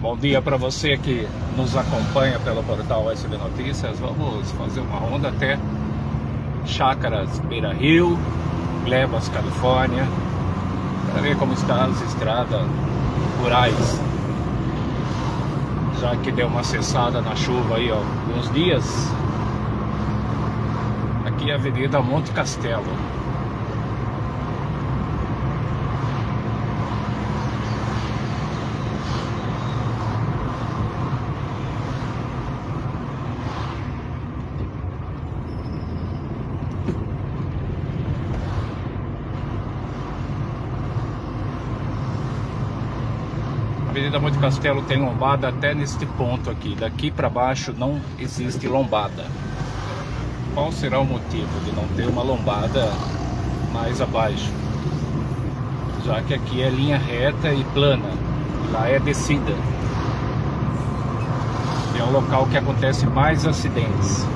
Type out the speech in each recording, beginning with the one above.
Bom dia para você que nos acompanha pelo portal SB Notícias. Vamos fazer uma ronda até Chácaras Beira Rio, Glebas, Califórnia, para ver como estão as estradas rurais. Já que deu uma cessada na chuva aí, ó, alguns dias. Aqui é a Avenida Monte Castelo. Avenida Monte Castelo tem lombada até neste ponto aqui. Daqui para baixo não existe lombada. Qual será o motivo de não ter uma lombada mais abaixo? Já que aqui é linha reta e plana, lá é descida. É um local que acontece mais acidentes.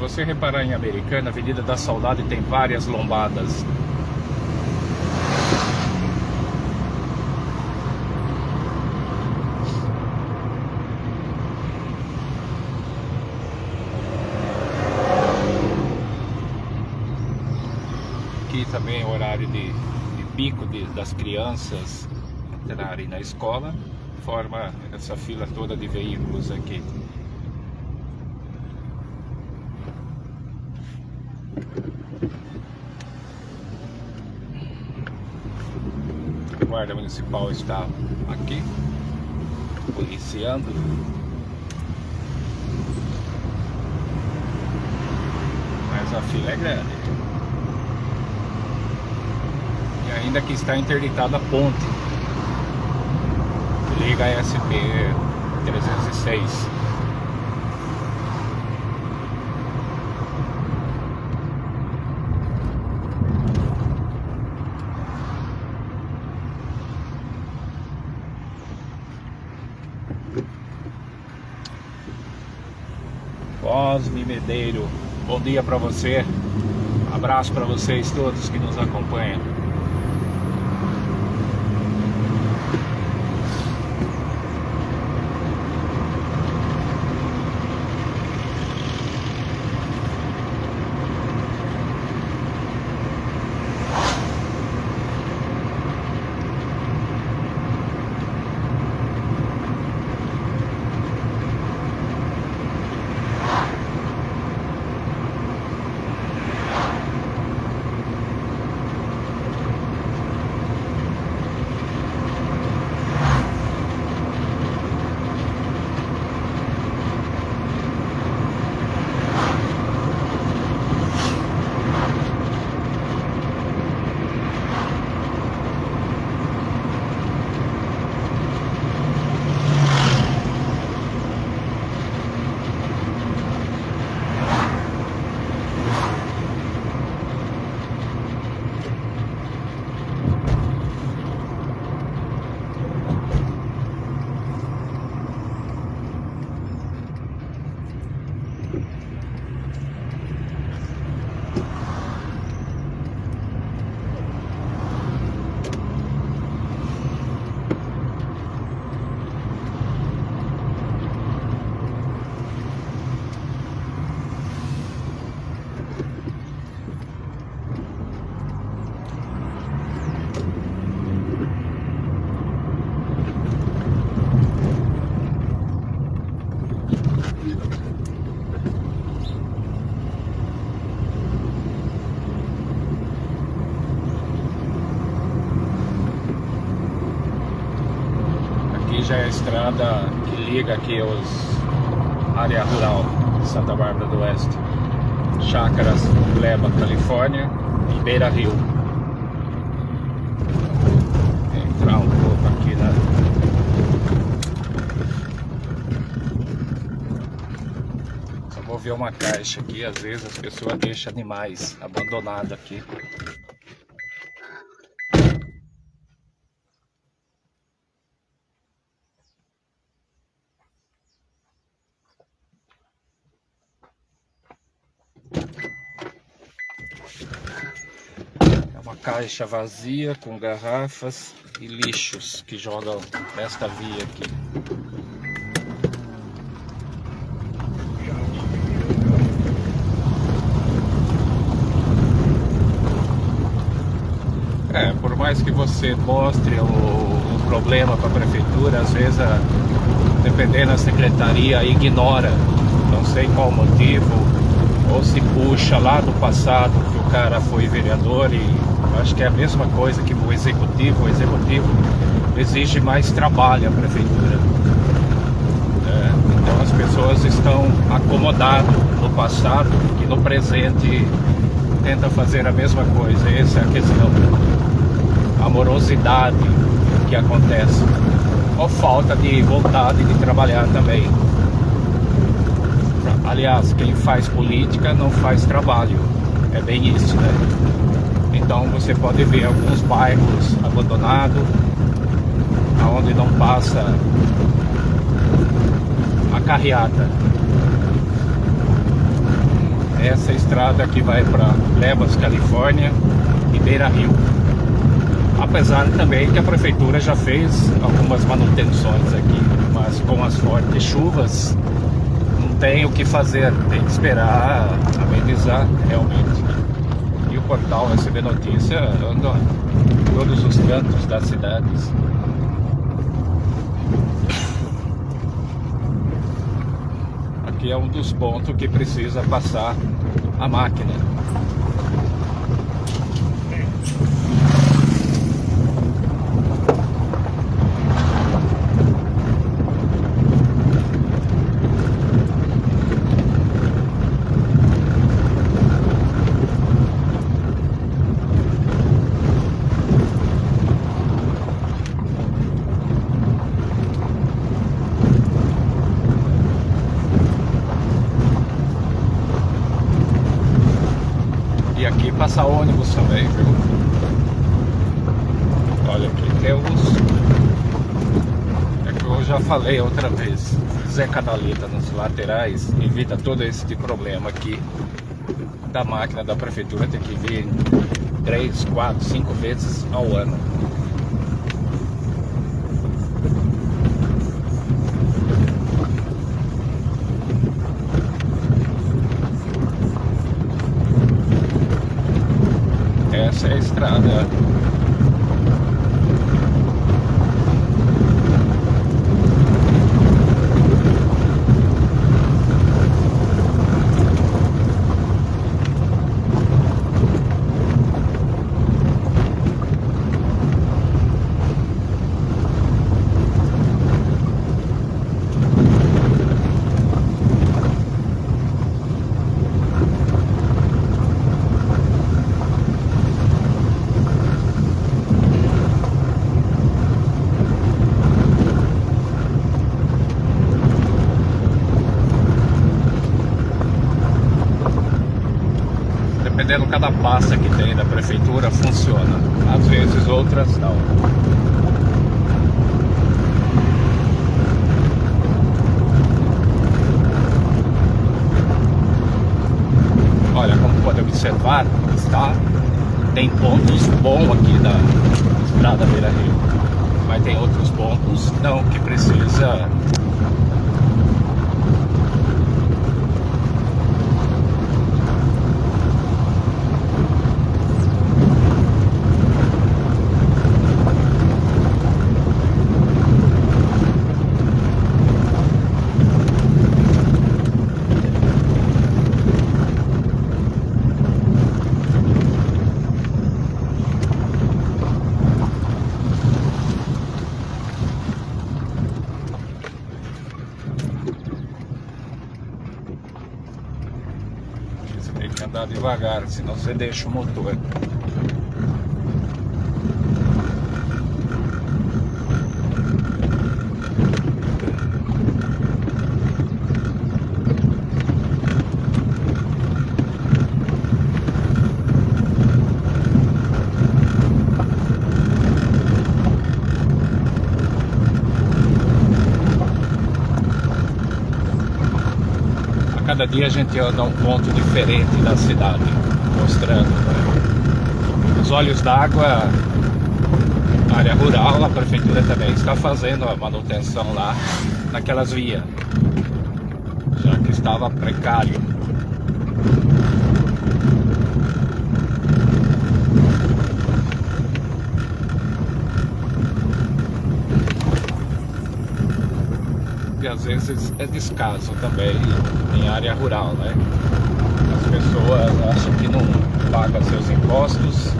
Você reparar em Americana, Avenida da Saudade tem várias lombadas. Aqui também é horário de, de pico de, das crianças entrarem na escola, forma essa fila toda de veículos aqui. Guarda municipal está aqui, policiando. Mas a fila é grande. E ainda que está interditada a ponte. Liga a SP 306. Medeiro, bom dia para você, abraço para vocês todos que nos acompanham. já é a estrada que liga aqui os área rural de Santa Bárbara do Oeste. Chácaras, Gleba, Califórnia e Beira Rio. Entrar um pouco aqui na... Só vou ver uma caixa aqui, às vezes as pessoas deixam animais abandonados aqui. É uma caixa vazia com garrafas e lixos que jogam nesta via aqui. É, por mais que você mostre o, o problema para a prefeitura, às vezes, a, dependendo da secretaria, ignora, não sei qual motivo, ou se puxa lá do passado que o cara foi vereador e acho que é a mesma coisa que o executivo, o executivo exige mais trabalho à prefeitura. É, então as pessoas estão acomodadas no passado e no presente tenta fazer a mesma coisa, essa é a questão amorosidade que acontece, ou falta de vontade de trabalhar também. Aliás, quem faz política não faz trabalho, é bem isso, né? Então você pode ver alguns bairros abandonados, onde não passa a carreata. Essa estrada que vai para Lebas, Califórnia e Beira Rio apesar também que a prefeitura já fez algumas manutenções aqui, mas com as fortes chuvas tem o que fazer, tem que esperar amenizar realmente. E o portal receber notícia anda em todos os cantos das cidades. Aqui é um dos pontos que precisa passar a máquina. Passa ônibus também, viu? Olha aqui, tem os... É que eu já falei outra vez, Zé Canaleta nos laterais evita todo esse tipo problema aqui da máquina da prefeitura ter que vir 3, 4, 5 vezes ao ano. Essa é a estrada dependendo cada pasta que tem da prefeitura, funciona. Às vezes outras não. Olha, como pode observar, está, tem pontos bons aqui da estrada Beira Rio. Mas tem outros pontos não, que precisa andar devagar, senão você deixa o motor. Cada dia a gente anda um ponto diferente da cidade, mostrando. Né? Os olhos d'água, área rural, a prefeitura também está fazendo a manutenção lá naquelas vias, já que estava precário. E às vezes é descaso também em área rural, né? As pessoas acham que não pagam seus impostos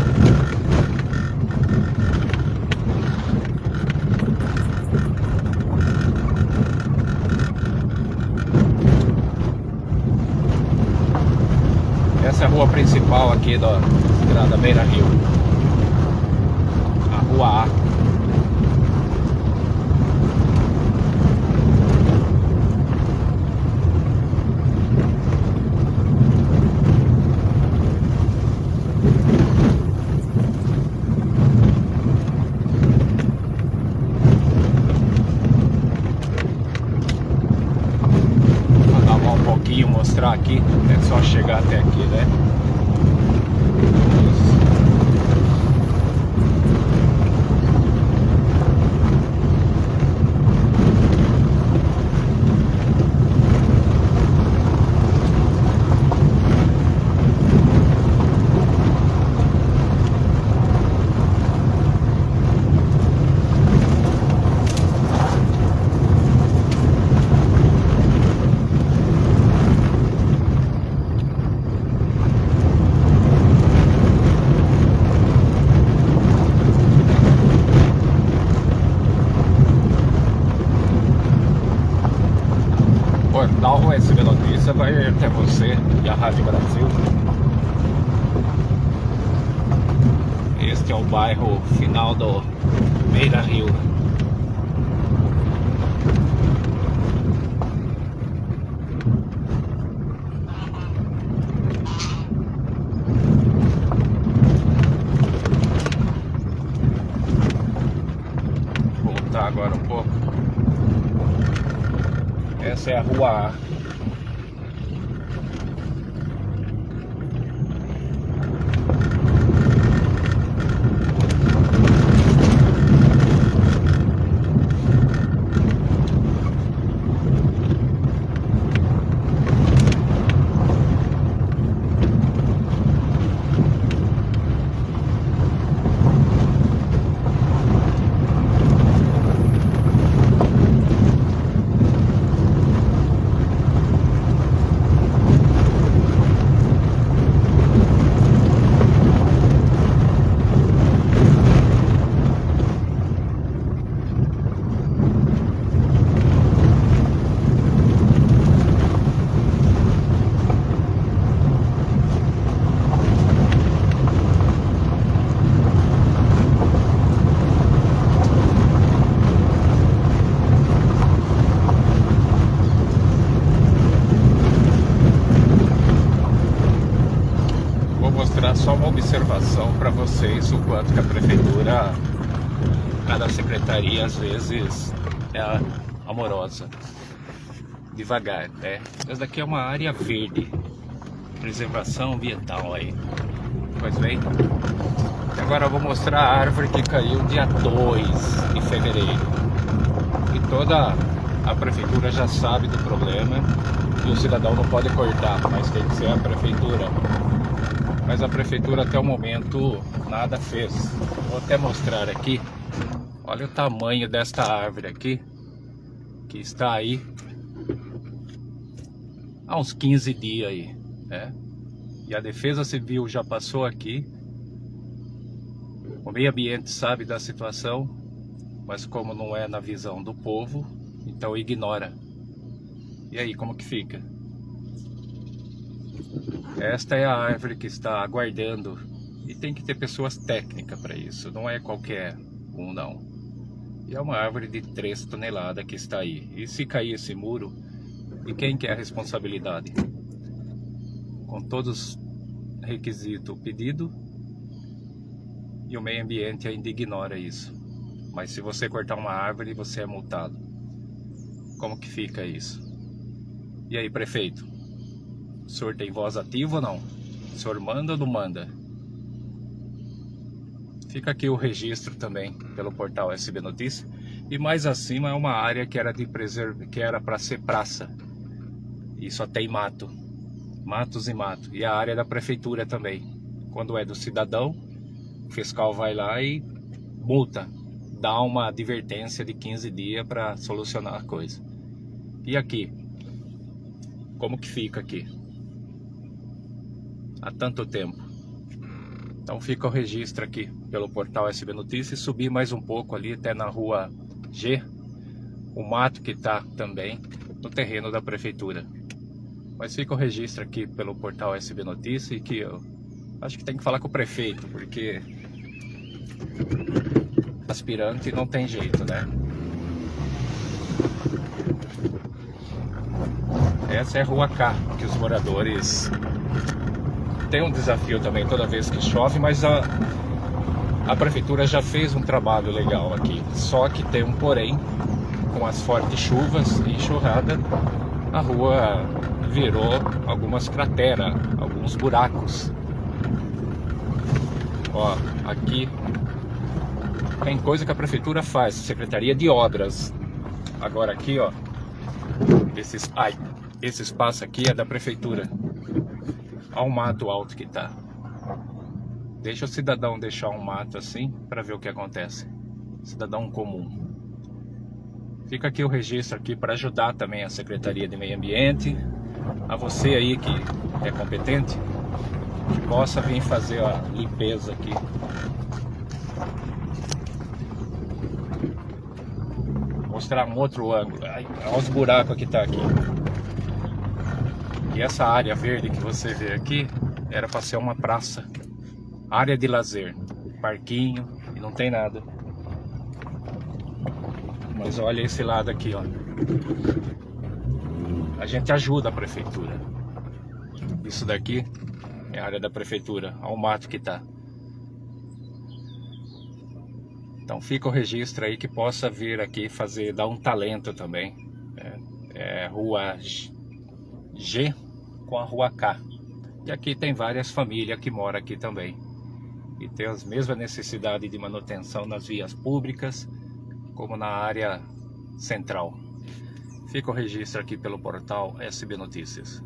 Essa é a rua principal aqui da Estrada Beira Rio. A rua A. mostrar aqui, é só chegar até aqui, né? Portal USB Notícia vai até você e a Rádio Brasil. Este é o bairro final do Beira Rio. Vou voltar agora um pouco. Essa é a rua. mostrar só uma observação para vocês o quanto que a prefeitura, cada secretaria às vezes é amorosa, devagar, né? Essa daqui é uma área verde, preservação ambiental aí, pois bem. Agora eu vou mostrar a árvore que caiu dia 2 de fevereiro. E toda a prefeitura já sabe do problema e o cidadão não pode cortar, mas tem que ser a prefeitura mas a prefeitura até o momento nada fez. Vou até mostrar aqui. Olha o tamanho desta árvore aqui, que está aí há uns 15 dias aí, né? E a Defesa Civil já passou aqui. O meio ambiente sabe da situação, mas como não é na visão do povo, então ignora. E aí, como que fica? Esta é a árvore que está aguardando e tem que ter pessoas técnicas para isso, não é qualquer um não. E é uma árvore de 3 toneladas que está aí. E se cair esse muro, e quem quer a responsabilidade? Com todos os requisitos pedido e o meio ambiente ainda ignora isso. Mas se você cortar uma árvore, você é multado. Como que fica isso? E aí, prefeito? O senhor tem voz ativa ou não? O senhor manda ou não manda? Fica aqui o registro também pelo portal SB Notícias. E mais acima é uma área que era de preserv... que era para ser praça. E só tem mato. Matos e mato. E a área da prefeitura também. Quando é do cidadão, o fiscal vai lá e multa. Dá uma advertência de 15 dias para solucionar a coisa. E aqui? Como que fica aqui? Há tanto tempo. Então fica o registro aqui pelo portal SB Notícias. Subir mais um pouco ali até na rua G, o mato que está também no terreno da prefeitura. Mas fica o registro aqui pelo portal SB Notícias e que eu acho que tem que falar com o prefeito, porque aspirante não tem jeito, né? Essa é a rua K, que os moradores têm um desafio também toda vez que chove, mas a, a prefeitura já fez um trabalho legal aqui, só que tem um porém, com as fortes chuvas e enxurrada, a rua virou algumas crateras, alguns buracos. Ó, aqui tem coisa que a prefeitura faz, Secretaria de Obras. Agora aqui, ó, esses, ai, esse espaço aqui é da prefeitura. Olha o mato alto que tá. Deixa o cidadão deixar um mato assim para ver o que acontece. Cidadão comum. Fica aqui o registro aqui para ajudar também a Secretaria de Meio Ambiente, a você aí que é competente, que possa vir fazer a limpeza aqui. Mostrar um outro ângulo. olha os buracos que tá aqui. E essa área verde que você vê aqui era para ser uma praça área de lazer, parquinho e não tem nada. Mas olha esse lado aqui, ó. A gente ajuda a prefeitura. Isso daqui é a área da prefeitura, ao mato que tá. Então fica o registro aí que possa vir aqui fazer, dar um talento também. É, é rua G com a rua K. E aqui tem várias famílias que moram aqui também e tem as mesmas necessidades de manutenção nas vias públicas como na área central. Fica o registro aqui pelo portal SB Notícias.